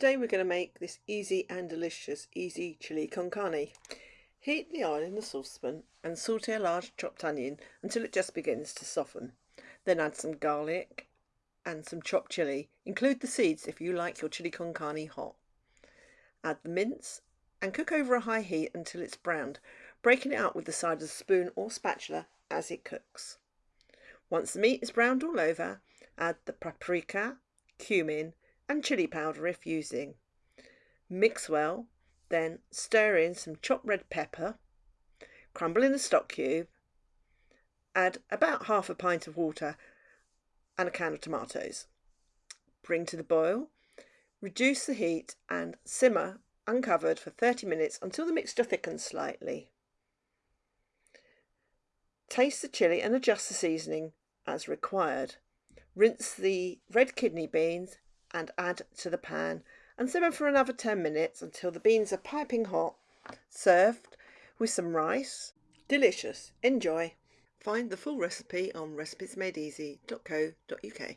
Today we're going to make this easy and delicious easy chili con carne. Heat the oil in the saucepan and saute a large chopped onion until it just begins to soften. Then add some garlic and some chopped chili. Include the seeds if you like your chili con carne hot. Add the mince and cook over a high heat until it's browned, breaking it up with the side of a spoon or spatula as it cooks. Once the meat is browned all over, add the paprika, cumin and chili powder if using. Mix well, then stir in some chopped red pepper, crumble in a stock cube, add about half a pint of water and a can of tomatoes. Bring to the boil, reduce the heat and simmer uncovered for 30 minutes until the mixture thickens slightly. Taste the chili and adjust the seasoning as required. Rinse the red kidney beans and add to the pan and simmer for another 10 minutes until the beans are piping hot. Served with some rice. Delicious. Enjoy. Find the full recipe on recipesmadeeasy.co.uk.